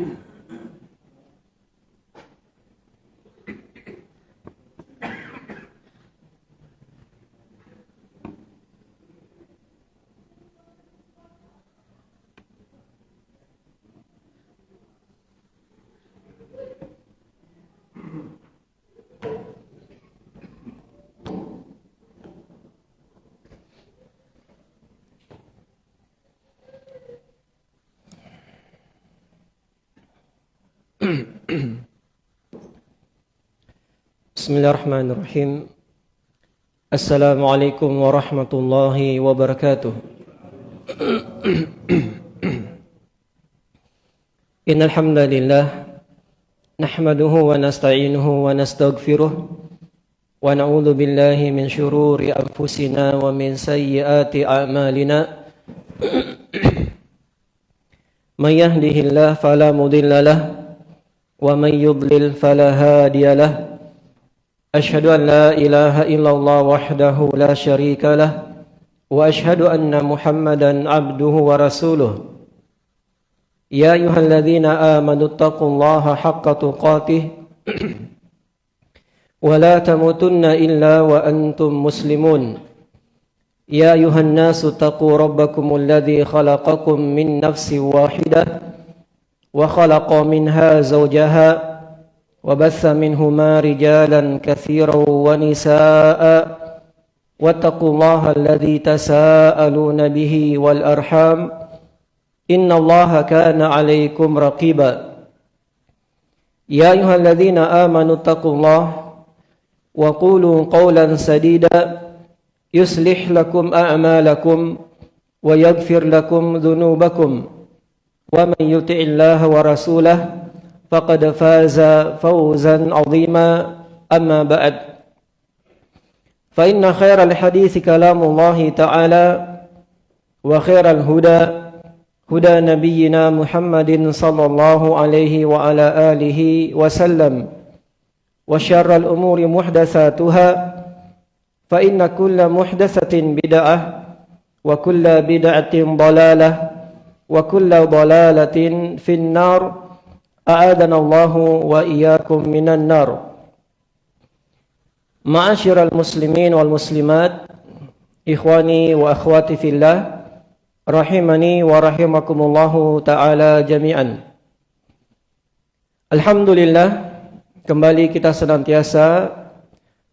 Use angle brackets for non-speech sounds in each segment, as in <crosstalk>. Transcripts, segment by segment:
Mm-hmm. Bismillahirrahmanirrahim. Assalamualaikum warahmatullahi wabarakatuh. Innal hamdalillah nahmaduhu wa nasta'inuhu wa nastaghfiruh wa na'udzu billahi min shururi anfusina wa min sayyiati a'malina. <clears throat> May yahdihillahu fala mudilla lahu ومن يضلل فلا هادي له. أشهد أن لا إله إلا الله وحده لا شريك له وأشهد أن محمدا عبده ورسوله. يا أيها الذين آمنوا اتقوا الله حق تقاته ولا تموتن إلا وأنتم مسلمون. يا أيها الناس اتقوا ربكم الذي خلقكم من نفس واحدة وخلق منها زوجها وبث منهما رجالا كثيرا ونساء واتقوا الله الذي تساءلون به والأرحام إن الله كان عليكم رقيبا يا أيها الذين آمنوا اتقوا الله وقولوا قولا سديدا يصلح لكم أعمالكم ويغفر لكم ذنوبكم ومن يطع الله ورسوله فقد فاز فوزا عظيما. أما بعد فإن خير الحديث كلام الله تعالى وخير الهدى هدى نبينا محمد صلى الله عليه وعلى آله وسلم وشر الأمور محدثاتها فإن كل محدثة بدعة وكل بدعة ضلالة وكل ضلالة في النار أعاذنا الله وإياكم من النار معاشر المسلمين والمسلمات إخواني وأخواتي في الله رحمني ورحمكم الله تعالى جميعا Alhamdulillah kembali kita senantiasa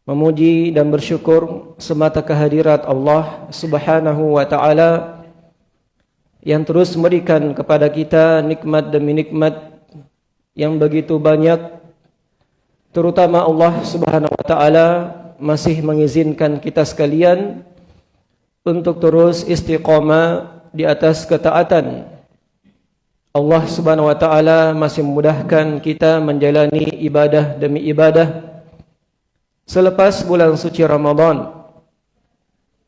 memuji dan bersyukur semata kehadirat Allah Subhanahu wa taala yang terus memberikan kepada kita nikmat demi nikmat yang begitu banyak terutama Allah Subhanahu wa taala masih mengizinkan kita sekalian untuk terus istiqamah di atas ketaatan. Allah Subhanahu wa taala masih memudahkan kita menjalani ibadah demi ibadah selepas bulan suci Ramadan.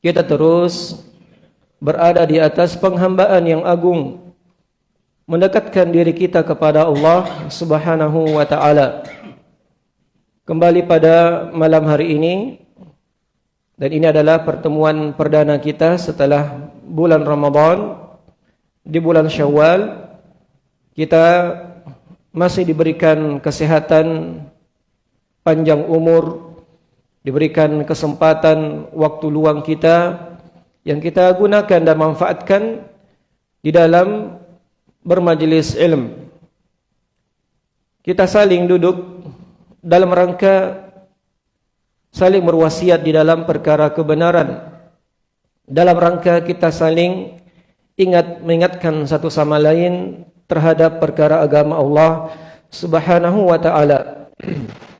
Kita terus berada di atas penghambaan yang agung mendekatkan diri kita kepada Allah Subhanahu wa taala. Kembali pada malam hari ini dan ini adalah pertemuan perdana kita setelah bulan Ramadan di bulan Syawal kita masih diberikan kesehatan panjang umur diberikan kesempatan waktu luang kita yang kita gunakan dan manfaatkan di dalam bermajlis ilm. Kita saling duduk dalam rangka saling berwasiat di dalam perkara kebenaran. Dalam rangka kita saling ingat mengingatkan satu sama lain terhadap perkara agama Allah Subhanahu wa taala. <clears throat>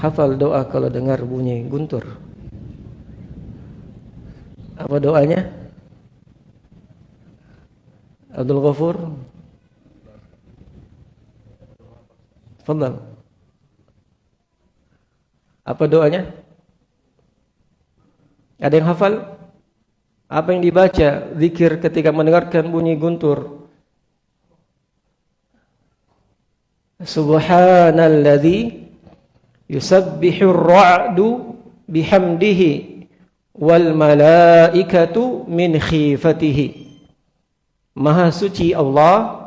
hafal doa kalau dengar bunyi guntur. Apa doanya? Abdul Ghafur. Fadal. Apa doanya? Ada yang hafal? Apa yang dibaca zikir ketika mendengarkan bunyi guntur? Subhanalladzi yusabbihu ar-ra'du bihamdihi wal malaikatu min khifatihi. Maha suci Allah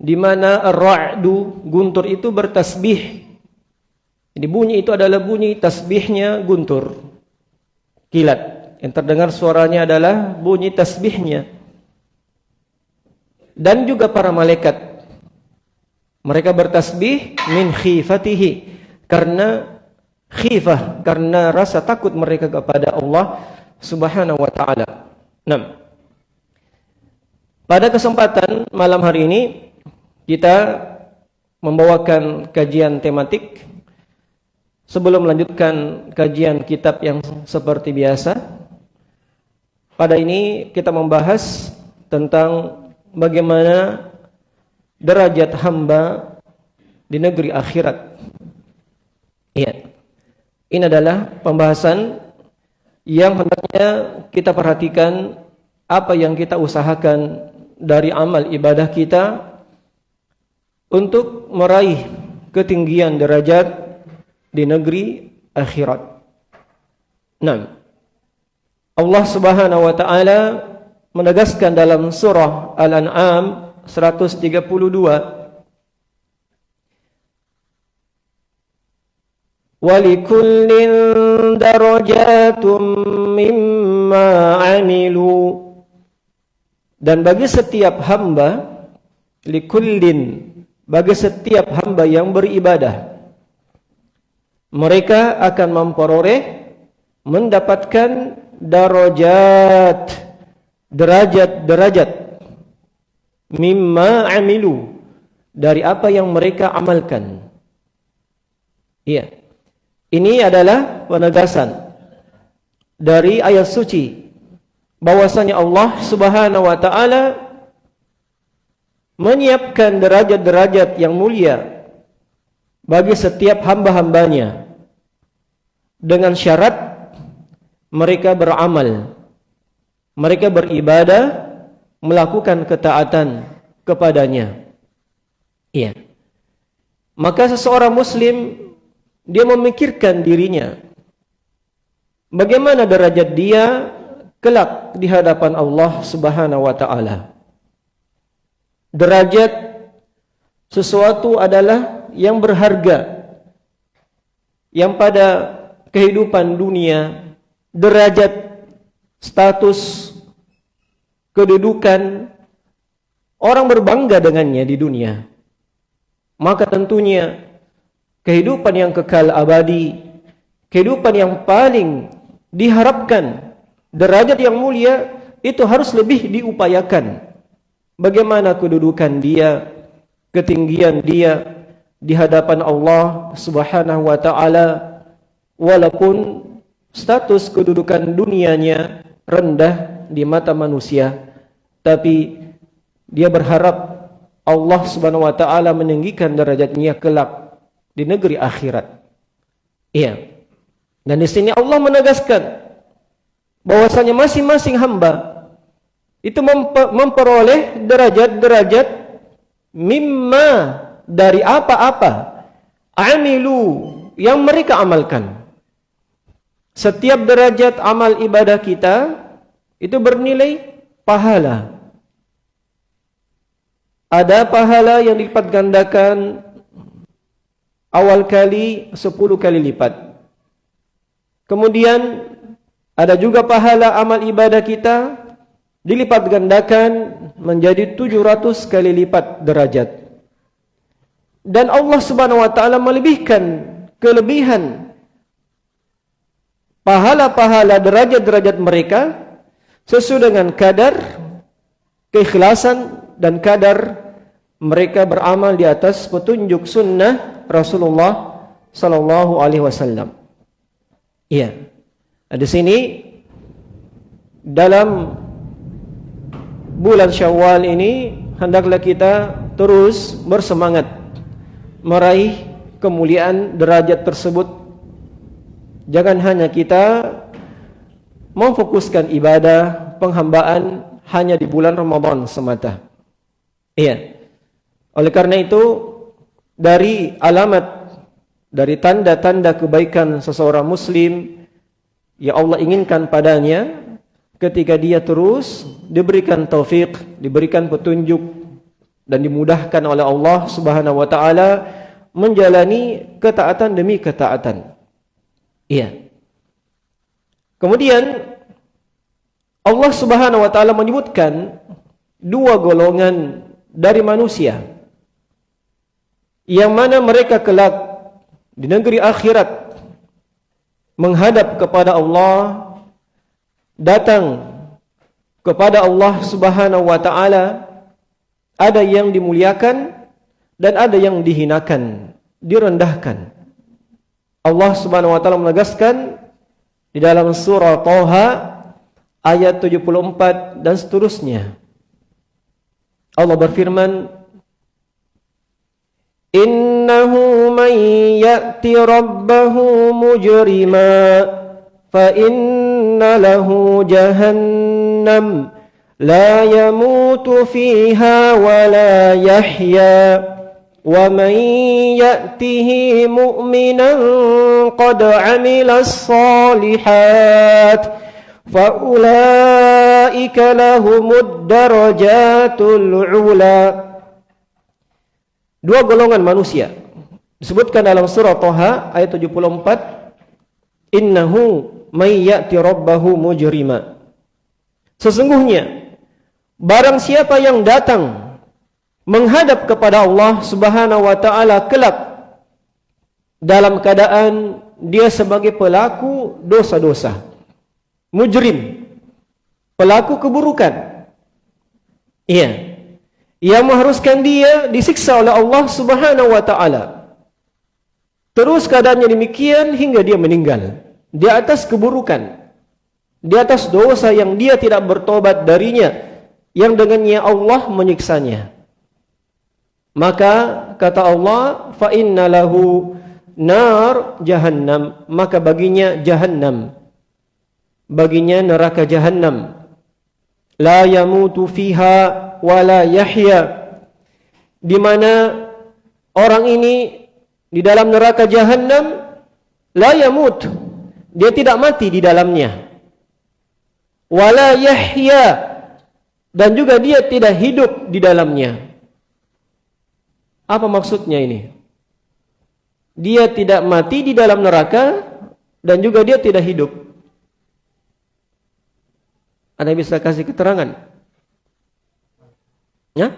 di mana ar-ra'du guntur itu bertasbih. Jadi bunyi itu adalah bunyi tasbihnya guntur. Kilat. Yang terdengar suaranya adalah bunyi tasbihnya. Dan juga para malaikat. Mereka bertasbih min khifatihi. Karena khifah. Karena rasa takut mereka kepada Allah subhanahu wa ta'ala. Nah. Pada kesempatan malam hari ini kita membawakan kajian tematik sebelum melanjutkan kajian kitab yang seperti biasa. Pada ini kita membahas tentang bagaimana derajat hamba di negeri akhirat. Iya. Ini adalah pembahasan yang hendaknya kita perhatikan apa yang kita usahakan dari amal ibadah kita untuk meraih ketinggian derajat di negeri akhirat. Nah, Allah Subhanahu wa taala menegaskan dalam surah Al-An'am 132 Walikullin darajatum mimma amilu dan bagi setiap hamba likullin bagi setiap hamba yang beribadah mereka akan memperoleh mendapatkan darajat derajat-derajat mimma amilu dari apa yang mereka amalkan. Iya ini adalah penegasan dari ayat suci. Bahwasanya Allah Subhanahu wa taala menyiapkan derajat-derajat yang mulia bagi setiap hamba-hambanya. Dengan syarat mereka beramal mereka beribadah melakukan ketaatan kepadanya. Iya. Maka seseorang muslim dia memikirkan dirinya bagaimana derajat dia kelak di hadapan Allah Subhanahu wa taala. Derajat sesuatu adalah yang berharga yang pada kehidupan dunia derajat status kedudukan orang berbangga dengannya di dunia maka tentunya kehidupan yang kekal abadi kehidupan yang paling diharapkan derajat yang mulia itu harus lebih diupayakan. Bagaimana kedudukan dia, ketinggian dia di hadapan Allah Subhanahu wa taala walaupun status kedudukan dunianya rendah di mata manusia tapi dia berharap Allah Subhanahu wa taala meninggikan derajatnya kelak di negeri akhirat. Iya. Dan di sini Allah menegaskan bahwasanya masing-masing hamba itu memperoleh derajat-derajat mimma dari apa-apa amilu yang mereka amalkan. Setiap derajat amal ibadah kita itu bernilai pahala. Ada pahala yang dilipat gandakan awal kali 10 kali lipat. Kemudian ada juga pahala amal ibadah kita dilipat gandakan menjadi 700 kali lipat derajat. Dan Allah Subhanahu wa taala melebihkan kelebihan pahala-pahala derajat-derajat mereka sesuai dengan kadar keikhlasan dan kadar mereka beramal di atas petunjuk sunnah Rasulullah sallallahu alaihi wasallam. Iya. Di sini dalam bulan Syawal ini hendaklah kita terus bersemangat meraih kemuliaan derajat tersebut. Jangan hanya kita memfokuskan ibadah penghambaan hanya di bulan Ramadan semata. Iya. Oleh karena itu dari alamat dari tanda-tanda kebaikan seseorang muslim yang Allah inginkan padanya ketika dia terus diberikan taufik, diberikan petunjuk dan dimudahkan oleh Allah Subhanahu wa taala menjalani ketaatan demi ketaatan. Iya. Kemudian Allah Subhanahu wa taala menyebutkan dua golongan dari manusia yang mana mereka kelak di negeri akhirat menghadap kepada Allah datang kepada Allah Subhanahu wa taala ada yang dimuliakan dan ada yang dihinakan, direndahkan. Allah Subhanahu wa taala menegaskan di dalam surah Thaha ayat 74 dan seterusnya. Allah berfirman Innahu man ya'ti rabbahu mujrima fa inna lahu jahannam la yamutu fiha wa la yahya wa man ya'tihi mu'minan qad 'amila as-salihat fa ulaika lahumud darajatul 'ula Dua golongan manusia. Disebutkan dalam surah Thaha ayat 74 innahu may ya'ti rabbahu mujrima. Sesungguhnya barang siapa yang datang menghadap kepada Allah Subhanahu wa taala kelak dalam keadaan dia sebagai pelaku dosa-dosa mujrim pelaku keburukan. Iya yang mengharuskan dia disiksa oleh Allah Subhanahu wa taala. Terus keadaannya demikian hingga dia meninggal. Di atas keburukan. Di atas dosa yang dia tidak bertobat darinya. Yang dengannya Allah menyiksanya. Maka kata Allah fa inna lahu nar jahannam. Maka baginya jahannam. Baginya neraka jahannam. La yamutu fiha wala yahya di mana orang ini di dalam neraka jahannam la yamut. Dia tidak mati di dalamnya. Wala yahya dan juga dia tidak hidup di dalamnya. Apa maksudnya ini? Dia tidak mati di dalam neraka dan juga dia tidak hidup. Ada bisa kasih keterangan ya?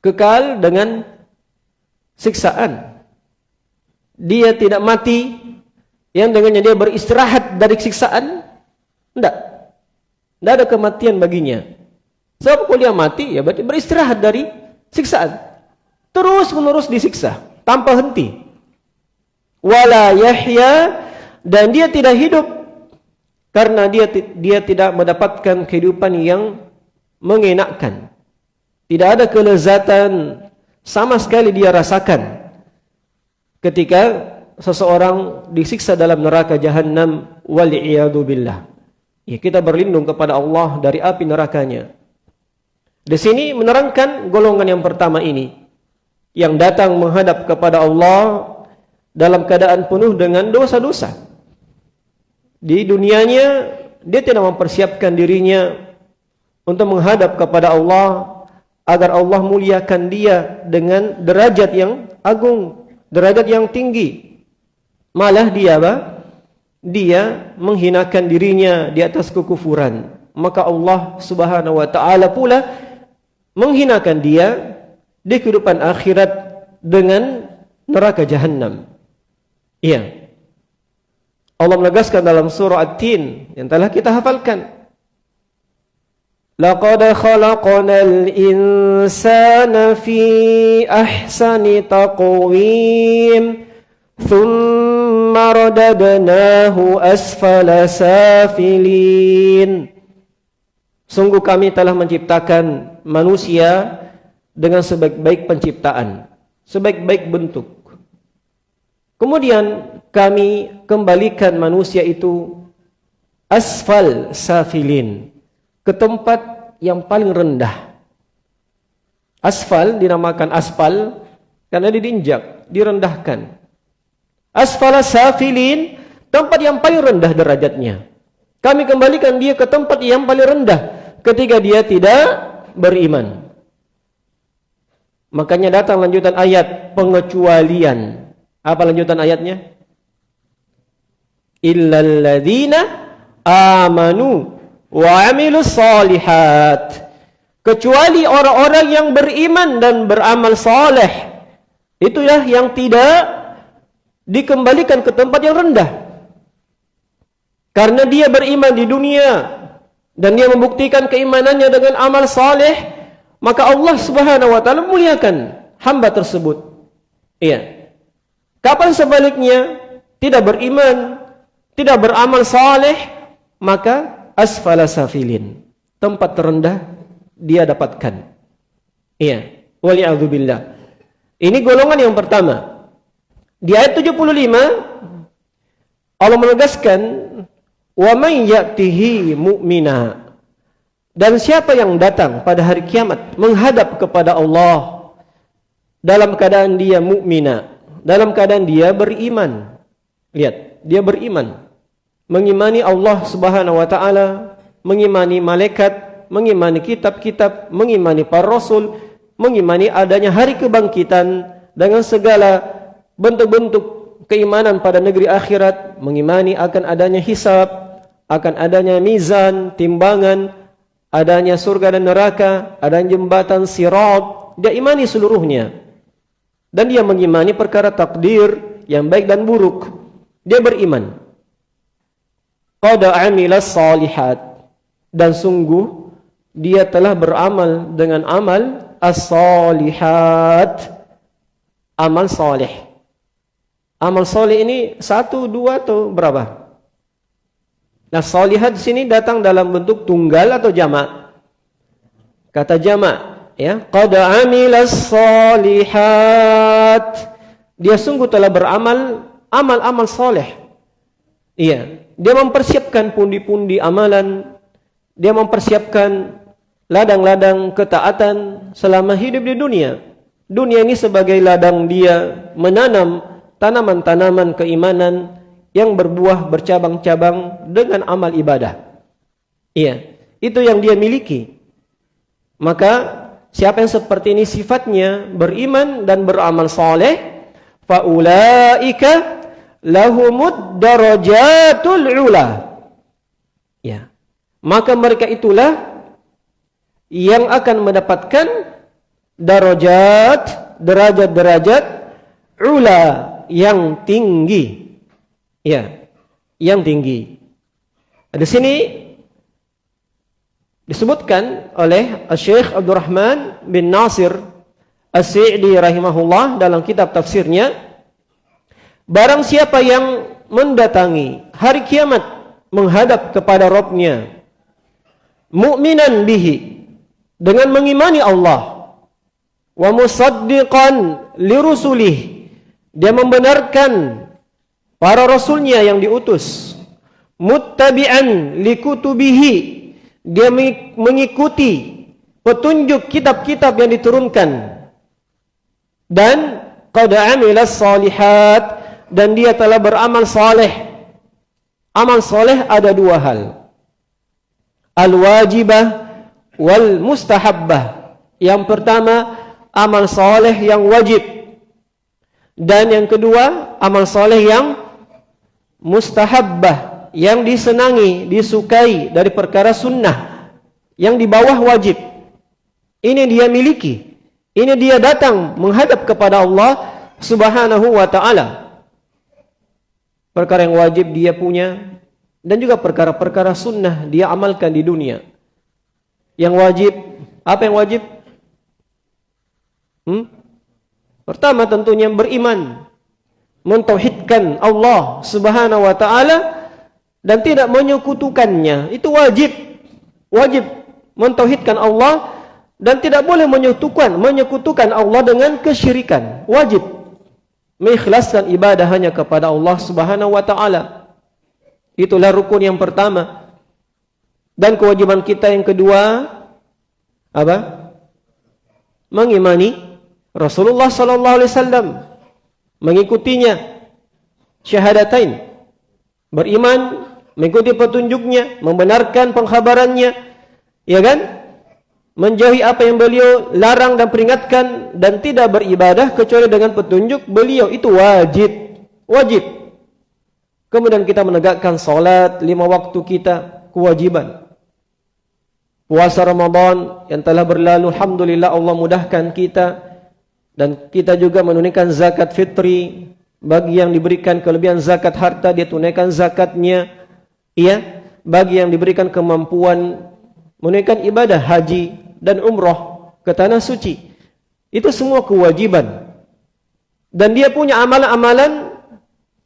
Kekal dengan siksaan. Dia tidak mati yang dengannya dia beristirahat dari siksaan? Tidak. Tidak ada kematian baginya. Sebab kalau dia mati ya berarti beristirahat dari siksaan. Terus menerus disiksa tanpa henti. Wala yahya dan dia tidak hidup karena dia dia tidak mendapatkan kehidupan yang mengenakkan. Tidak ada kelezatan sama sekali dia rasakan ketika seseorang disiksa dalam neraka jahannam wal billah. Ya kita berlindung kepada Allah dari api nerakanya. Di sini menerangkan golongan yang pertama ini yang datang menghadap kepada Allah dalam keadaan penuh dengan dosa-dosa. Di dunianya dia tidak mempersiapkan dirinya untuk menghadap kepada Allah agar Allah muliakan dia dengan derajat yang agung, derajat yang tinggi. Malah dia apa? Dia menghinakan dirinya di atas kekufuran. Maka Allah Subhanahu wa taala pula menghinakan dia di kehidupan akhirat dengan neraka jahanam. Iya. Allah menegaskan dalam surah At-Tin yang telah kita hafalkan. لقد خلقنا الإنسان في أحسن تقويم ثم رددناه أسفل سافلين Sungguh kami telah menciptakan manusia dengan sebaik-baik penciptaan, sebaik-baik bentuk. Kemudian kami kembalikan manusia itu asfal safilin ke tempat yang paling rendah. Asfal dinamakan aspal karena didinjak, direndahkan. Asfal safilin tempat yang paling rendah derajatnya. Kami kembalikan dia ke tempat yang paling rendah ketika dia tidak beriman. Makanya datang lanjutan ayat pengecualian. Apa lanjutan ayatnya? Illal ladzina amanu wa amilus solihat. Kecuali orang-orang yang beriman dan beramal saleh. Itulah yang tidak dikembalikan ke tempat yang rendah. Karena dia beriman di dunia dan dia membuktikan keimanannya dengan amal saleh, maka Allah Subhanahu wa taala muliakan hamba tersebut. Iya. Kapan sebaliknya tidak beriman, tidak beramal saleh, maka asfala safilin. Tempat terendah dia dapatkan. Iya. Wali'adzubillah. Ini golongan yang pertama. Di ayat 75 Allah menegaskan wa may ya'tihi mu'mina dan siapa yang datang pada hari kiamat menghadap kepada Allah dalam keadaan dia mukmina dalam keadaan dia beriman lihat dia beriman mengimani Allah Subhanahu wa taala mengimani malaikat mengimani kitab-kitab mengimani para rasul mengimani adanya hari kebangkitan dengan segala bentuk-bentuk keimanan pada negeri akhirat mengimani akan adanya hisab akan adanya mizan, timbangan, adanya surga dan neraka, adanya jembatan sirat, dia imani seluruhnya. Dan dia mengimani perkara takdir yang baik dan buruk. Dia beriman. Qada amilas salihat. Dan sungguh, dia telah beramal dengan amal as-salihat. Amal salih. Amal salih ini satu, dua atau berapa? Nah, salihat sini datang dalam bentuk tunggal atau jamak. Kata jamak, ya, qad amilas salihat. Dia sungguh telah beramal amal-amal soleh. Iya, dia mempersiapkan pundi-pundi amalan, dia mempersiapkan ladang-ladang ketaatan selama hidup di dunia. Dunia ini sebagai ladang dia menanam tanaman-tanaman keimanan, yang berbuah bercabang-cabang dengan amal ibadah. Iya, itu yang dia miliki. Maka siapa yang seperti ini sifatnya beriman dan beramal saleh, faulaika lahumud darajatul ula. Ya. Maka mereka itulah yang akan mendapatkan darajat, derajat-derajat ula yang tinggi. Ya, yang tinggi. Di sini disebutkan oleh Syekh Abdul Rahman bin Nasir As-Sa'di rahimahullah dalam kitab tafsirnya barang siapa yang mendatangi hari kiamat menghadap kepada Rabbnya mukminan bihi dengan mengimani Allah wa musaddiqan lirusulih dia membenarkan para rasulnya yang diutus muttabi'an likutubihi dia mengikuti petunjuk kitab-kitab yang diturunkan. Dan qad amila salihat dan dia telah beramal saleh amal saleh ada dua hal al wajibah wal mustahabbah yang pertama amal saleh yang wajib dan yang kedua amal saleh yang mustahabbah yang disenangi, disukai dari perkara sunnah yang di bawah wajib. Ini dia miliki. Ini dia datang menghadap kepada Allah Subhanahu wa taala. Perkara yang wajib dia punya dan juga perkara-perkara sunnah dia amalkan di dunia. Yang wajib, apa yang wajib? Hmm? Pertama tentunya beriman mentauhidkan Allah Subhanahu wa taala dan tidak menyekutukannya itu wajib wajib mentauhidkan Allah dan tidak boleh menyekutukan menyekutukan Allah dengan kesyirikan wajib mengikhlaskan ibadah hanya kepada Allah Subhanahu wa taala. Itulah rukun yang pertama. Dan kewajiban kita yang kedua apa? Mengimani Rasulullah sallallahu alaihi wasallam. Mengikutinya. Syahadatain. Beriman, mengikuti petunjuknya, membenarkan pengkhabarannya, ya kan? Menjauhi apa yang beliau larang dan peringatkan dan tidak beribadah kecuali dengan petunjuk beliau itu wajib, wajib. Kemudian kita menegakkan solat lima waktu kita kewajiban. Puasa Ramadan yang telah berlalu, alhamdulillah Allah mudahkan kita. Dan kita juga menunaikan zakat fitri. Bagi yang diberikan kelebihan zakat harta dia tunaikan zakatnya. Iya, bagi yang diberikan kemampuan menunaikan ibadah haji dan umrah ke tanah suci. Itu semua kewajiban. Dan dia punya amalan-amalan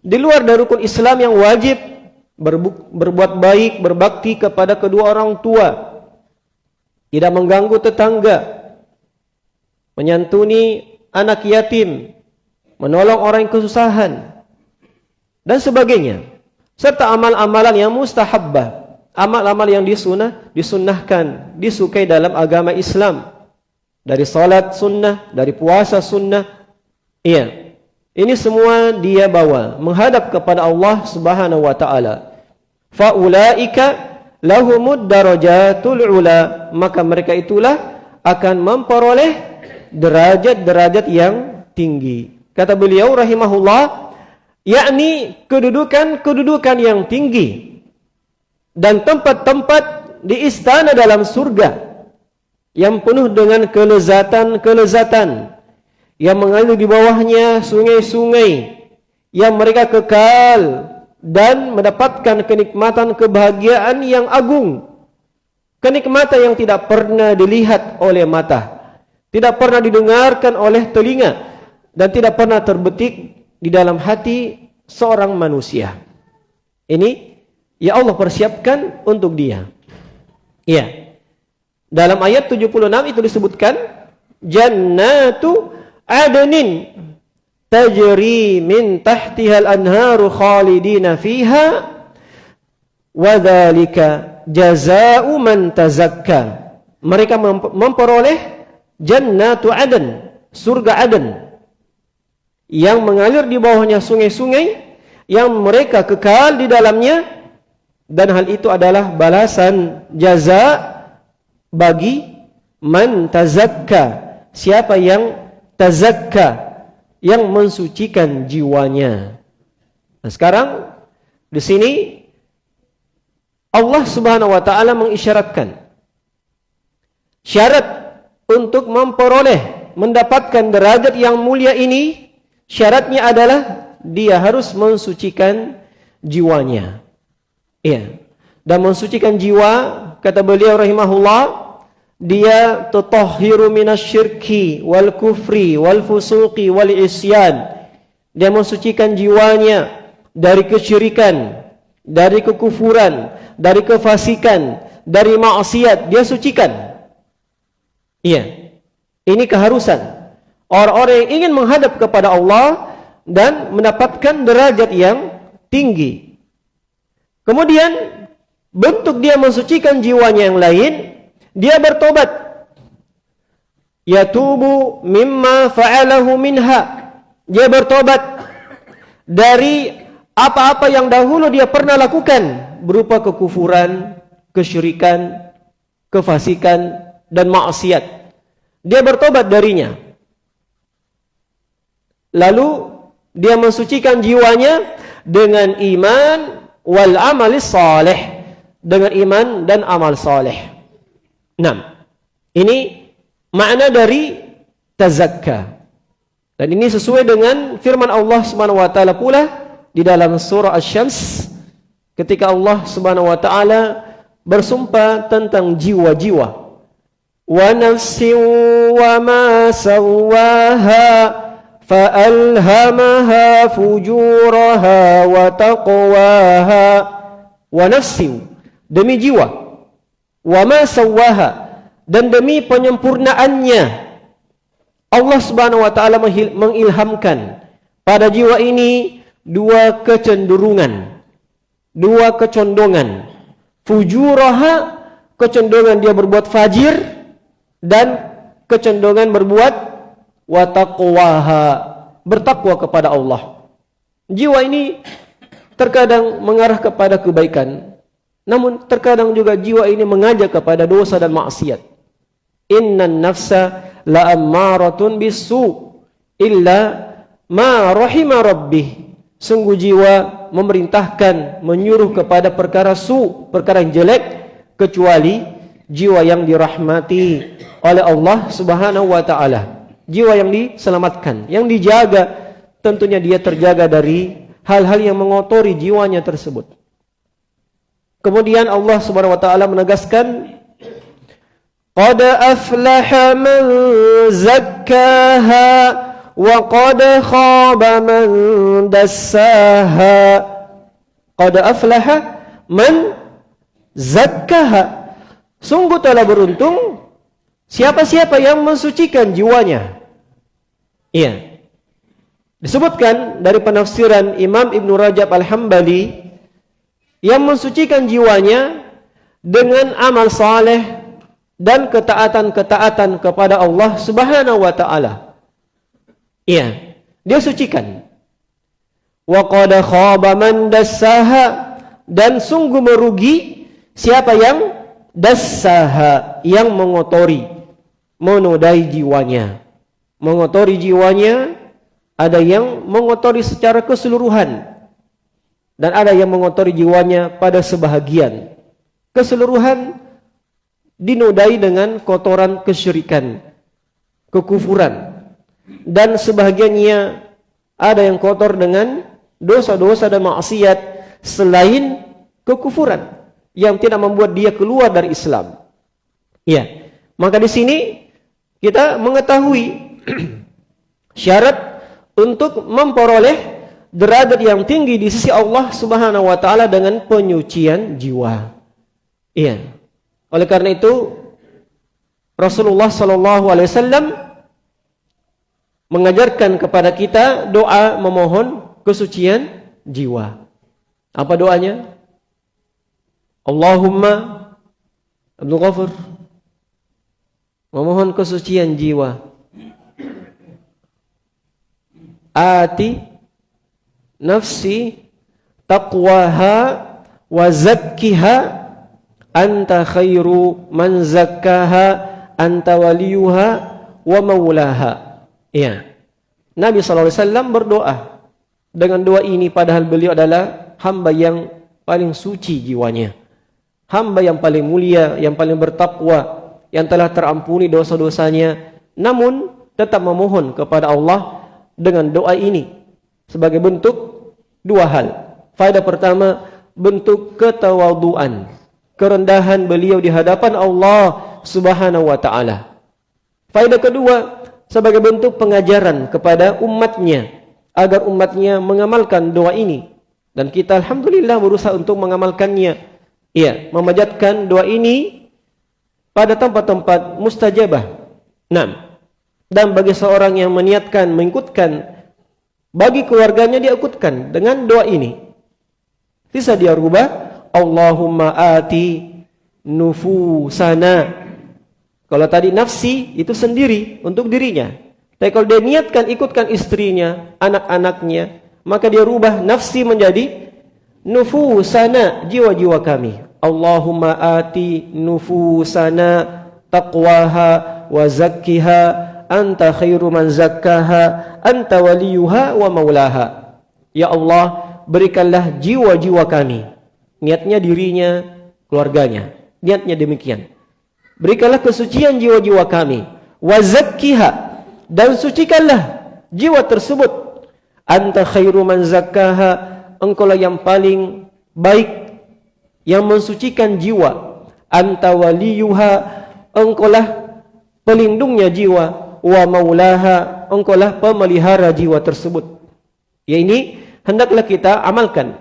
di luar dari rukun Islam yang wajib berbuat baik, berbakti kepada kedua orang tua. Tidak mengganggu tetangga. Menyantuni anak yatim. Menolong orang yang kesusahan. Dan sebagainya serta amal-amalan yang mustahabbah, amal-amal yang disunah, disunnahkan, disukai dalam agama Islam. Dari salat sunnah, dari puasa sunnah. Iya. Ini semua dia bawa menghadap kepada Allah Subhanahu wa taala. Fa ulaika lahumud darajatul ula, maka mereka itulah akan memperoleh derajat-derajat yang tinggi. Kata beliau rahimahullah, yakni kedudukan-kedudukan yang tinggi dan tempat-tempat di istana dalam surga yang penuh dengan kelezatan-kelezatan yang mengalir di bawahnya sungai-sungai yang mereka kekal dan mendapatkan kenikmatan kebahagiaan yang agung kenikmatan yang tidak pernah dilihat oleh mata tidak pernah didengarkan oleh telinga dan tidak pernah terbetik di dalam hati seorang manusia. Ini ya Allah persiapkan untuk dia. Iya. Dalam ayat 76 itu disebutkan jannatu adnin tajri min tahtiha al-anharu khalidina fiha wa dzalika jazaa'u man tazakka. Mereka memperoleh jannatu adn, surga adn yang mengalir di bawahnya sungai-sungai yang mereka kekal di dalamnya dan hal itu adalah balasan jaza bagi man tazakka siapa yang tazakka yang mensucikan jiwanya nah sekarang di sini Allah Subhanahu wa taala mengisyaratkan syarat untuk memperoleh mendapatkan derajat yang mulia ini Syaratnya adalah dia harus mensucikan jiwanya. Iya. Dan mensucikan jiwa, kata beliau rahimahullah, dia tutahhiru minasyirki wal kufri wal fusuqi wal isyan. Dia mensucikan jiwanya dari kesyirikan, dari kekufuran, dari kefasikan, dari maksiat, dia sucikan. Iya. Ini keharusan orang-orang yang ingin menghadap kepada Allah dan mendapatkan derajat yang tinggi. Kemudian bentuk dia mensucikan jiwanya yang lain, dia bertobat. Yatubu mimma fa'alahu minha. Dia bertobat dari apa-apa yang dahulu dia pernah lakukan berupa kekufuran, kesyirikan, kefasikan dan maksiat. Dia bertobat darinya lalu dia mensucikan jiwanya dengan iman wal amal salih dengan iman dan amal salih. Enam. Ini makna dari tazakka. Dan ini sesuai dengan firman Allah Subhanahu wa taala pula di dalam surah Asy-Syams ketika Allah Subhanahu wa taala bersumpah tentang jiwa-jiwa. Wa nafsin wa ma sawwaha فألهمها فجورها وتقواها ونفس demi jiwa wa ma sawaha dan demi penyempurnaannya Allah Subhanahu wa taala mengilhamkan pada jiwa ini dua kecenderungan dua kecondongan fujuraha kecondongan dia berbuat fajir dan kecondongan berbuat wa taqwaha bertakwa kepada Allah. Jiwa ini terkadang mengarah kepada kebaikan. Namun terkadang juga jiwa ini mengajak kepada dosa dan maksiat. Inna nafsa la ammaratun bisu illa ma rahima rabbih. Sungguh jiwa memerintahkan, menyuruh kepada perkara su, perkara yang jelek, kecuali jiwa yang dirahmati oleh Allah subhanahu wa ta'ala. Jiwa yang diselamatkan, yang dijaga, tentunya dia terjaga dari hal-hal yang mengotori jiwanya tersebut. Kemudian Allah subhanahu wa ta'ala menegaskan, Qad aflaha man zakkaha wa qad khaba man dassaha. Qad aflaha man zakkaha. Sungguh telah beruntung siapa-siapa yang mensucikan jiwanya. Iya. Disebutkan dari penafsiran Imam Ibn Rajab Al-Hambali yang mensucikan jiwanya dengan amal saleh dan ketaatan-ketaatan kepada Allah Subhanahu wa taala. Iya, dia sucikan. Wa qad khaba man dassaha dan sungguh merugi siapa yang dassaha yang mengotori menodai jiwanya. Mengotori jiwanya ada yang mengotori secara keseluruhan dan ada yang mengotori jiwanya pada sebahagian. Keseluruhan dinodai dengan kotoran kesyirikan, kekufuran. Dan sebahagiannya ada yang kotor dengan dosa-dosa dan maksiat selain kekufuran yang tidak membuat dia keluar dari Islam. Ya. Maka di sini kita mengetahui <clears throat> syarat untuk memperoleh derajat yang tinggi di sisi Allah Subhanahu wa taala dengan penyucian jiwa. Iya. Oleh karena itu Rasulullah sallallahu alaihi wasallam mengajarkan kepada kita doa memohon kesucian jiwa. Apa doanya? Allahumma Abdul Ghafur memohon kesucian jiwa. Ati nafsi taqwaha wa zakkiha anta khairu man zakkaha anta waliyuha wa maulaha ya Nabi sallallahu alaihi wasallam berdoa dengan doa ini padahal beliau adalah hamba yang paling suci jiwanya. Hamba yang paling mulia yang paling bertakwa yang telah terampuni dosa-dosanya namun tetap memohon kepada Allah dengan doa ini sebagai bentuk dua hal faedah pertama bentuk ketawaduan kerendahan beliau di hadapan Allah Subhanahu wa taala. Faedah kedua sebagai bentuk pengajaran kepada umatnya agar umatnya mengamalkan doa ini dan kita alhamdulillah berusaha untuk mengamalkannya. Iya, memajatkan doa ini pada tempat-tempat mustajabah. Naam. Dan bagi seorang yang meniatkan mengikutkan bagi keluarganya dia ikutkan dengan doa ini. Bisa dia rubah Allahumma ati nufusana. Kalau tadi nafsi itu sendiri untuk dirinya. Tapi kalau dia niatkan ikutkan istrinya, anak-anaknya, maka dia rubah nafsi menjadi nufusana, jiwa-jiwa kami. Allahumma ati nufusana taqwaha wa zakkiha anta khairu man zakkaha anta waliyuha wa maulaha. Ya Allah, berikanlah jiwa-jiwa kami niatnya dirinya, keluarganya. Niatnya demikian. Berikanlah kesucian jiwa-jiwa kami. Wazakkiha. Dan sucikanlah jiwa tersebut. Anta khairu man zakkaha. Engkau lah yang paling baik. Yang mensucikan jiwa. Anta waliyuha. Engkau lah pelindungnya jiwa. Wa maulaha. Engkau lah pemelihara jiwa tersebut. Ya ini hendaklah kita amalkan.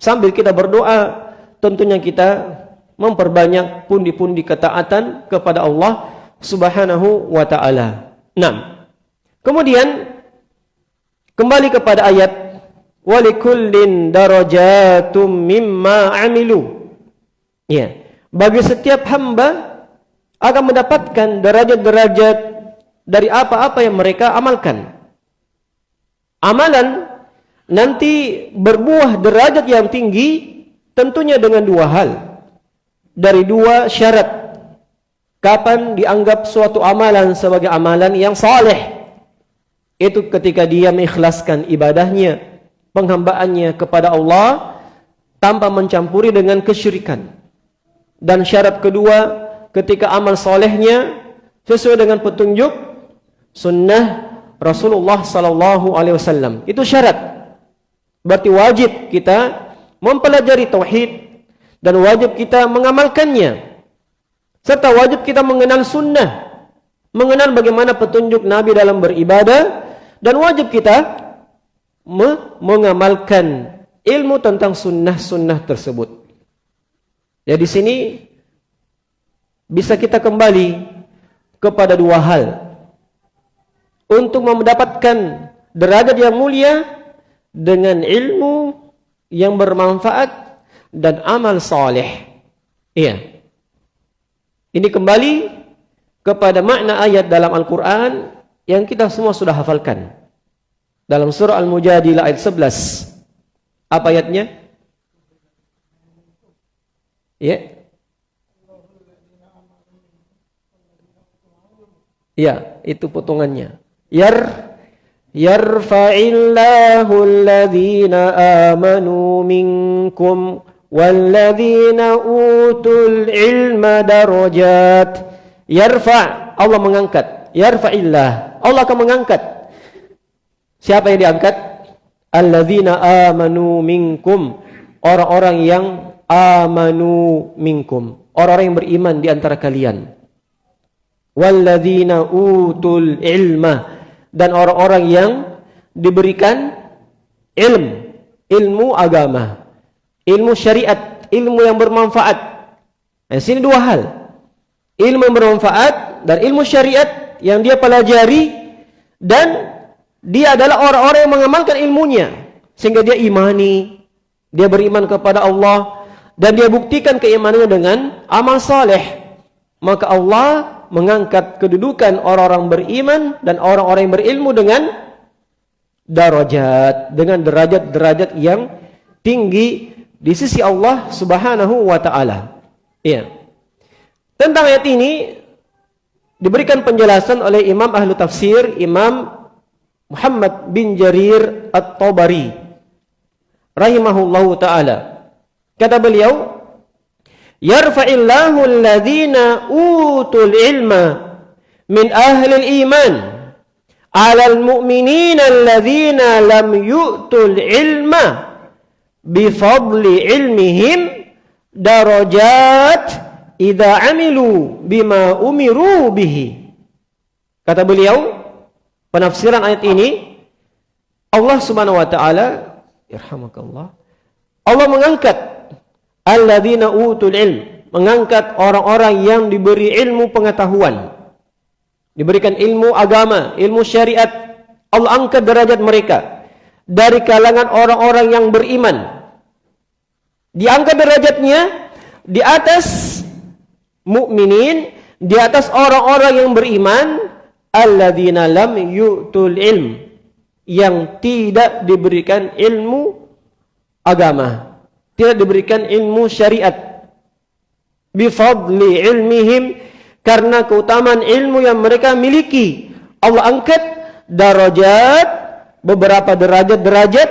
Sambil kita berdoa, tentunya kita memperbanyak pundi-pundi ketaatan kepada Allah Subhanahu wa taala. 6. Kemudian kembali kepada ayat walikullin darajatum mimma amilu. Ya. Bagi setiap hamba akan mendapatkan derajat-derajat dari apa-apa yang mereka amalkan. Amalan nanti berbuah derajat yang tinggi tentunya dengan dua hal dari dua syarat kapan dianggap suatu amalan sebagai amalan yang saleh itu ketika dia mengikhlaskan ibadahnya penghambaannya kepada Allah tanpa mencampuri dengan kesyirikan. Dan syarat kedua ketika amal solehnya sesuai dengan petunjuk sunnah Rasulullah sallallahu alaihi wasallam. Itu syarat. Berarti wajib kita mempelajari tauhid dan wajib kita mengamalkannya. Serta wajib kita mengenal sunnah, mengenal bagaimana petunjuk Nabi dalam beribadah dan wajib kita mengamalkan ilmu tentang sunnah-sunnah tersebut. Ya di sini bisa kita kembali kepada dua hal untuk mendapatkan derajat yang mulia dengan ilmu yang bermanfaat dan amal saleh. Iya. Ini kembali kepada makna ayat dalam Al-Quran yang kita semua sudah hafalkan dalam surah Al-Mujadilah ayat 11. Apa ayatnya? Ya. Ya, itu potongannya. Yar yarfa'illahu alladhina amanu minkum walladhina utul ilma darajat. Yarfa, Allah mengangkat. Yarfa'illah, Allah akan mengangkat siapa yang diangkat? Alladzina amanu minkum. Orang-orang yang amanu minkum. Orang-orang yang beriman di antara kalian. Walladzina utul ilma. Dan orang-orang yang diberikan ilmu, ilmu agama, ilmu syariat, ilmu yang bermanfaat. Di sini dua hal. Ilmu yang bermanfaat dan ilmu syariat yang dia pelajari dan dia adalah orang-orang yang mengamalkan ilmunya sehingga dia imani, dia beriman kepada Allah dan dia buktikan keimanannya dengan amal saleh. Maka Allah mengangkat kedudukan orang-orang beriman dan orang-orang yang berilmu dengan darajat dengan derajat-derajat yang tinggi di sisi Allah Subhanahu wa taala. Iya. Tentang ayat ini diberikan penjelasan oleh Imam Ahlu Tafsir Imam Muhammad bin Jarir At-Tabari rahimahullahu taala. Kata beliau, yarfa'illahu alladhina utul ilma min ahli al-iman 'ala al-mu'minina alladhina lam yu'tul ilma bi fadli ilmihim darajat idza 'amilu bima umiru bihi kata beliau penafsiran ayat ini Allah Subhanahu wa taala yarhamakallah Allah mengangkat alladzina utul ilm mengangkat orang-orang yang diberi ilmu pengetahuan. Diberikan ilmu agama ilmu syariat. Allah angkat derajat mereka dari kalangan orang-orang yang beriman. Diangkat derajatnya di atas mukminin di atas orang-orang yang beriman alladzina lam yu'tul ilm. Yang tidak diberikan ilmu agama. Tidak diberikan ilmu syariat. Bifadli ilmihim. Karena keutamaan ilmu yang mereka miliki. Allah angkat darajat beberapa derajat-derajat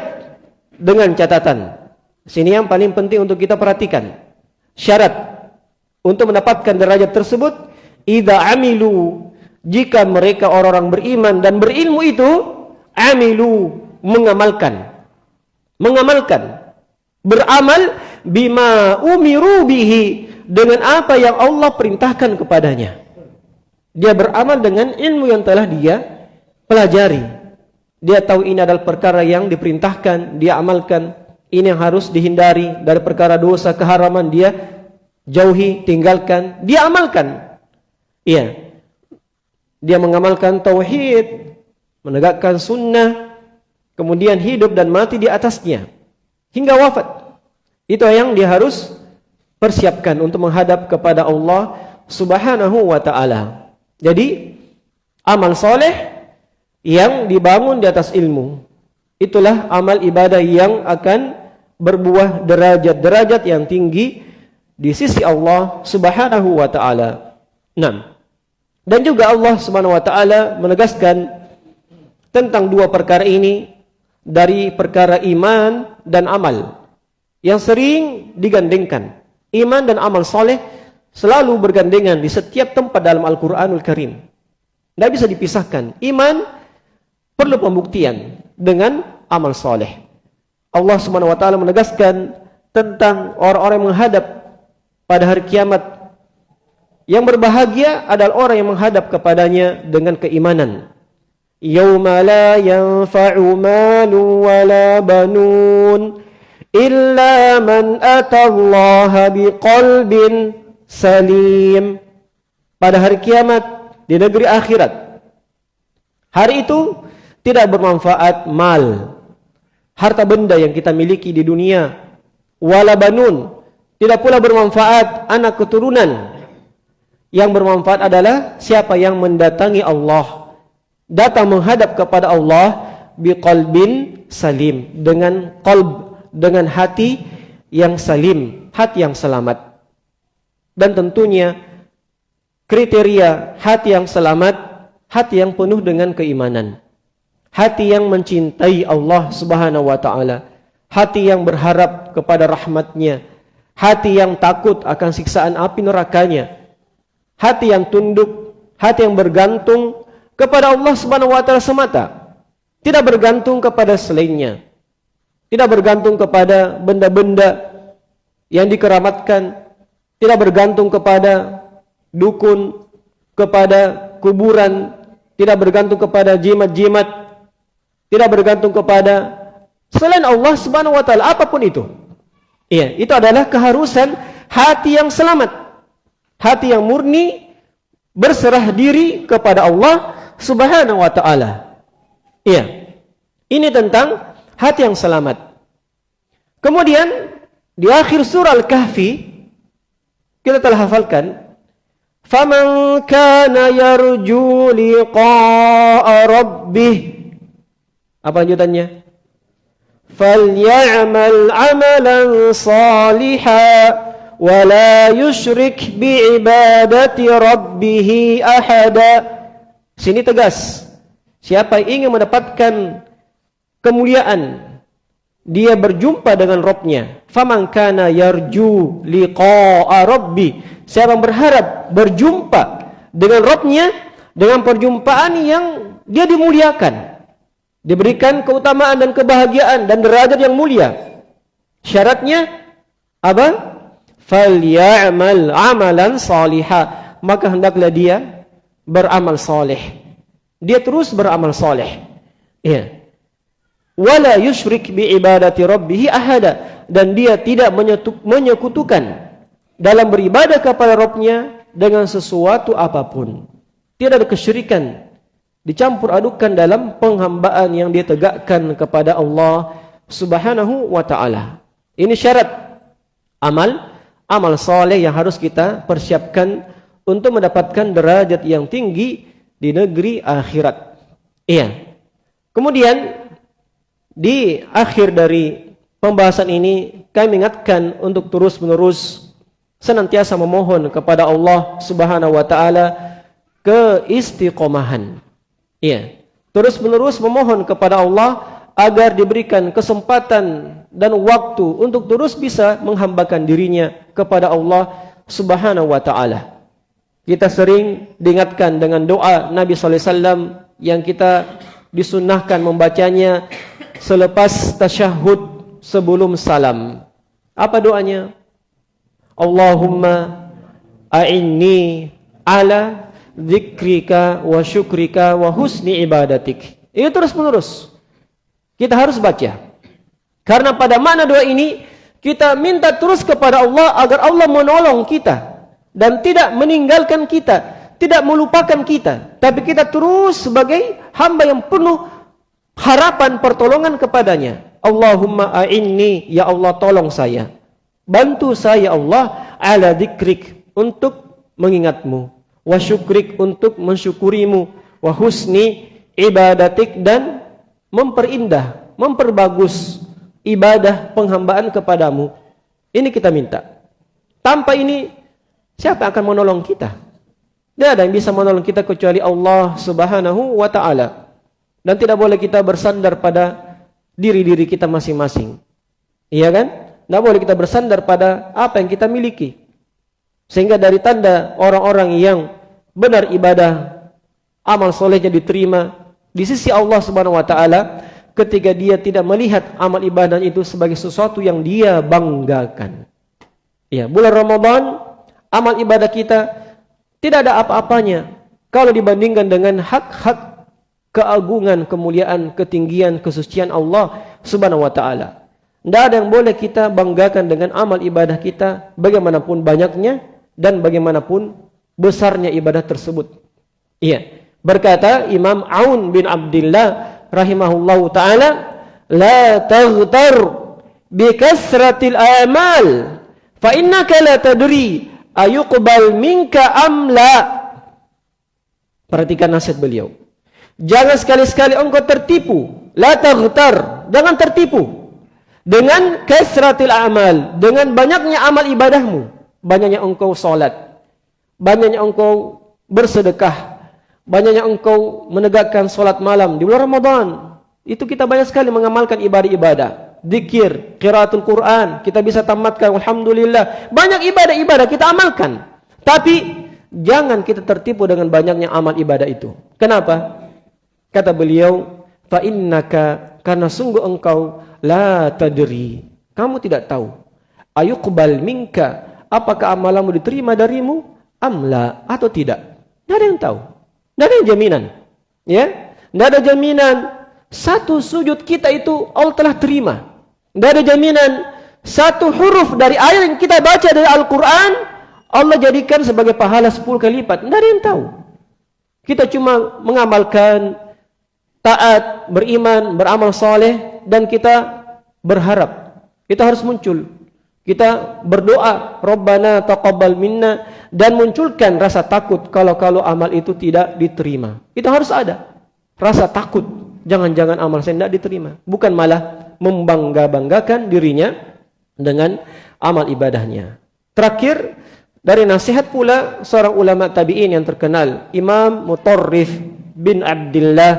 dengan catatan. Sini yang paling penting untuk kita perhatikan. Syarat untuk mendapatkan derajat tersebut idza amilu jika mereka orang-orang beriman dan berilmu itu amilu mengamalkan mengamalkan beramal bima umiru bihi dengan apa yang Allah perintahkan kepadanya. Dia beramal dengan ilmu yang telah dia pelajari. Dia tahu ini adalah perkara yang diperintahkan, dia amalkan. Ini yang harus dihindari dari perkara dosa, keharaman dia jauhi, tinggalkan, dia amalkan. Iya. Dia mengamalkan tauhid, menegakkan sunnah, kemudian hidup dan mati di atasnya hingga wafat. Itu yang dia harus persiapkan untuk menghadap kepada Allah Subhanahu wa taala. Jadi amal soleh yang dibangun di atas ilmu, itulah amal ibadah yang akan berbuah derajat-derajat yang tinggi di sisi Allah Subhanahu wa taala. 6. Dan juga Allah Subhanahu wa taala menegaskan tentang dua perkara ini dari perkara iman dan amal yang sering digandengkan. Iman dan amal soleh selalu bergandengan di setiap tempat dalam Al-Quranul Karim. Tidak bisa dipisahkan. Iman perlu pembuktian dengan amal soleh. Allah Subhanahu Wa Taala menegaskan tentang orang-orang yang menghadap pada hari kiamat. Yang berbahagia adalah orang yang menghadap kepadanya dengan keimanan. Yawma la yanfa'u malu wa la banun illa man atallaha biqalbin salim. Pada hari kiamat di negeri akhirat. Hari itu tidak bermanfaat mal, harta benda yang kita miliki di dunia wala banun tidak pula bermanfaat anak keturunan yang bermanfaat adalah siapa yang mendatangi Allah datang menghadap kepada Allah biqalbin salim dengan qalb dengan hati yang salim hati yang selamat. Dan tentunya kriteria hati yang selamat hati yang penuh dengan keimanan. Hati yang mencintai Allah Subhanahu wa taala, hati yang berharap kepada rahmatnya, hati yang takut akan siksaan api nerakanya, hati yang tunduk, hati yang bergantung kepada Allah Subhanahu wa taala semata, tidak bergantung kepada selainnya, tidak bergantung kepada benda-benda yang dikeramatkan, tidak bergantung kepada dukun, kepada kuburan, tidak bergantung kepada jimat-jimat. Tidak bergantung kepada selain Allah Subhanahu wa taala apapun itu. Iya, itu adalah keharusan hati yang selamat. Hati yang murni berserah diri kepada Allah Subhanahu wa taala. Iya. Ini tentang hati yang selamat. Kemudian di akhir surah Al-Kahfi kita telah hafalkan Faman kana yarju liqa'a rabbih apa lanjutannya? Falyamal amalan salihan yusyrik bi ibadati rabbih ahada. Sini tegas. Siapa ingin mendapatkan kemuliaan dia berjumpa dengan Rabbnya. Faman kana yarju liqa'a rabbi. Siapa yang berharap berjumpa dengan Rabbnya dengan perjumpaan yang dia dimuliakan diberikan keutamaan dan kebahagiaan dan derajat yang mulia. Syaratnya apa? Falyamal amalan salihah. Maka hendaklah dia beramal saleh. Dia terus beramal saleh. Ya. Wala yusyrik bi ibadati rabbih ahada dan dia tidak menyekutukan dalam beribadah kepada Rabbnya dengan sesuatu apapun. Tidak ada kesyirikan dicampur adukan dalam penghambaan yang dia tegakkan kepada Allah Subhanahu wa taala. Ini syarat amal amal soleh yang harus kita persiapkan untuk mendapatkan derajat yang tinggi di negeri akhirat. Iya. Kemudian di akhir dari pembahasan ini kami ingatkan untuk terus-menerus senantiasa memohon kepada Allah Subhanahu wa taala keistiqomahan. Iya. Terus menerus memohon kepada Allah agar diberikan kesempatan dan waktu untuk terus bisa menghambakan dirinya kepada Allah Subhanahu wa taala. Kita sering diingatkan dengan doa Nabi sallallahu alaihi wasallam yang kita disunnahkan membacanya selepas tasyahud sebelum salam. Apa doanya? Allahumma a'inni ala zikrika wa syukrika wa husni ibadatik. Ini terus menerus. Kita harus baca. Karena pada mana doa ini, kita minta terus kepada Allah agar Allah menolong kita. Dan tidak meninggalkan kita. Tidak melupakan kita. Tapi kita terus sebagai hamba yang penuh harapan pertolongan kepadanya. Allahumma a'inni, ya Allah tolong saya. Bantu saya Allah ala dikrik untuk mengingatmu wa syukrik untuk mensyukurimu wa husni ibadatik dan memperindah memperbagus ibadah penghambaan kepadamu. Ini kita minta. Tanpa ini, siapa akan menolong kita? Tidak ada yang bisa menolong kita kecuali Allah subhanahu wa ta'ala. Dan tidak boleh kita bersandar pada diri-diri kita masing-masing. Iya kan? Tidak boleh kita bersandar pada apa yang kita miliki. Sehingga dari tanda orang-orang yang benar ibadah, amal solehnya diterima di sisi Allah subhanahu wa ta'ala, ketika dia tidak melihat amal ibadah itu sebagai sesuatu yang dia banggakan. Ya, bulan Ramadan amal ibadah kita tidak ada apa-apanya kalau dibandingkan dengan hak-hak keagungan, kemuliaan, ketinggian, kesucian Allah Subhanahu wa taala. Tidak ada yang boleh kita banggakan dengan amal ibadah kita bagaimanapun banyaknya dan bagaimanapun besarnya ibadah tersebut. Iya. Berkata Imam Aun bin Abdullah rahimahullahu taala la taghtar bi kasratil amal fa innaka la tadri ayuqbal minka am la? Perhatikan nasihat beliau. Jangan sekali-sekali engkau tertipu. La taghtar jangan tertipu. Dengan kasratil amal dengan banyaknya amal ibadahmu banyaknya engkau salat banyaknya engkau bersedekah banyaknya engkau menegakkan solat malam di bulan Ramadan. Itu kita banyak sekali mengamalkan ibadah-ibadah. Dikir, kiraatul Quran, kita bisa tamatkan, Alhamdulillah. Banyak ibadah-ibadah kita amalkan. Tapi, jangan kita tertipu dengan banyaknya amal ibadah itu. Kenapa? Kata beliau, Fa'innaka, karena sungguh engkau, la tadri. Kamu tidak tahu. Ayuqbal minka, apakah amalanmu diterima darimu? Amla, atau tidak? Tidak ada yang tahu. Tidak ada jaminan. Ya, Tidak ada jaminan. Satu sujud kita itu Allah telah terima. Tidak ada jaminan. Satu huruf dari ayat yang kita baca dari Al-Quran. Allah jadikan sebagai pahala sepuluh kali lipat. Tidak ada yang tahu. Kita cuma mengamalkan taat, beriman, beramal soleh dan kita berharap. Kita harus muncul. Kita berdoa, Rabbana taqabbal minna dan munculkan rasa takut kalau-kalau amal itu tidak diterima. Itu harus ada. Rasa takut. Jangan-jangan amal saya tidak diterima. Bukan malah membangga-banggakan dirinya dengan amal ibadahnya. Terakhir, dari nasihat pula seorang ulama tabi'in yang terkenal. Imam Mutarrif bin Abdullah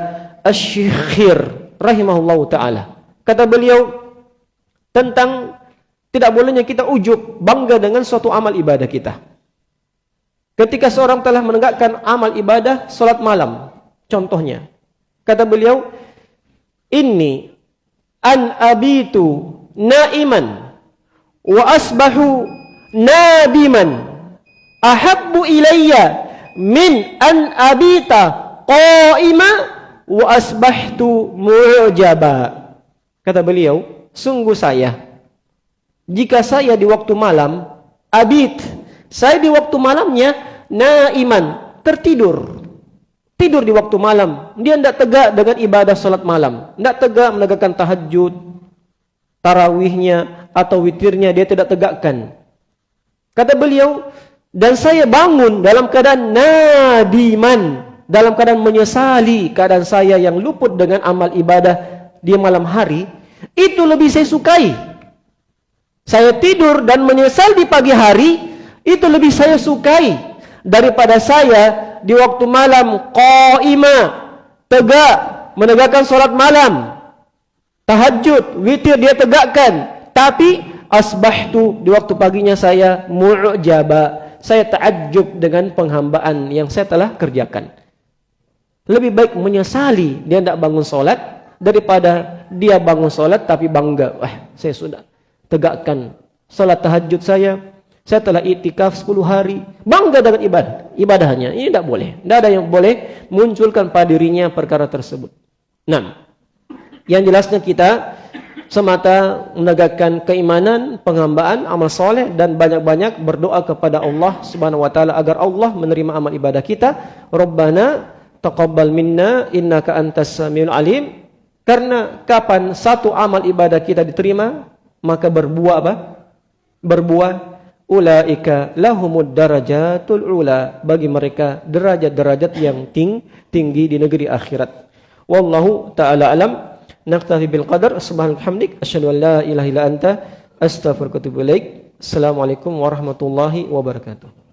Ash-Shikhir rahimahullahu ta'ala. Kata beliau tentang tidak bolehnya kita ujuk bangga dengan suatu amal ibadah kita. Ketika seorang telah menegakkan amal ibadah solat malam, contohnya, kata beliau, Inni an abitu naiman wa asbahu nadiman ahabbu ilayya min an abita qaima wa asbahtu mu'jaba. Kata beliau, sungguh saya, jika saya di waktu malam, abit, saya di waktu malamnya, naiman, tertidur. Tidur di waktu malam. Dia tidak tegak dengan ibadah salat malam. Tidak tegak menegakkan tahajud, tarawihnya atau witirnya dia tidak tegakkan. Kata beliau, dan saya bangun dalam keadaan nadiman, dalam keadaan menyesali keadaan saya yang luput dengan amal ibadah di malam hari, itu lebih saya sukai. Saya tidur dan menyesal di pagi hari, itu lebih saya sukai daripada saya di waktu malam qaima tegak menegakkan solat malam. Tahajud witir dia tegakkan. Tapi asbahtu di waktu paginya saya mu'jaba. Saya ta'ajjub dengan penghambaan yang saya telah kerjakan. Lebih baik menyesali dia tidak bangun solat daripada dia bangun solat tapi bangga. Wah saya sudah tegakkan solat tahajud saya saya telah itikaf 10 hari. Bangga dengan ibadah. Ibadahnya. Ini tidak boleh. Tidak ada yang boleh munculkan pada dirinya perkara tersebut. Nah. Yang jelasnya kita semata menegakkan keimanan, penghambaan, amal soleh dan banyak-banyak berdoa kepada Allah subhanahu wa ta'ala agar Allah menerima amal ibadah kita. Rabbana taqabbal minna innaka antas samiul alim. Karena kapan satu amal ibadah kita diterima, maka berbuah apa? Berbuah ulaika lahumud darajatul ula bagi mereka derajat-derajat yang ting tinggi di negeri akhirat wallahu taala alam Naktafi bil qadar. Subhanalhamdik. Asyadu an la ilaha illa anta. Astaghfirullah. Assalamualaikum warahmatullahi wabarakatuh.